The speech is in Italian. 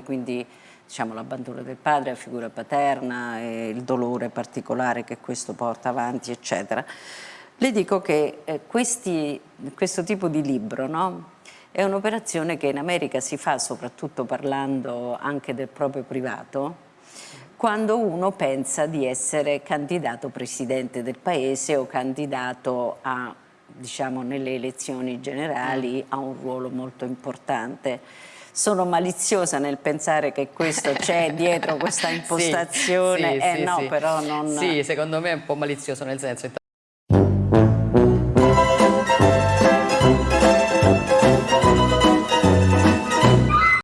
quindi diciamo, l'abbandono del padre, la figura paterna, il dolore particolare che questo porta avanti, eccetera. Le dico che eh, questi, questo tipo di libro no, è un'operazione che in America si fa soprattutto parlando anche del proprio privato, quando uno pensa di essere candidato presidente del paese o candidato a, diciamo, nelle elezioni generali a un ruolo molto importante sono maliziosa nel pensare che questo c'è dietro questa impostazione, sì, sì, eh sì, no però non... Sì, secondo me è un po' malizioso nel senso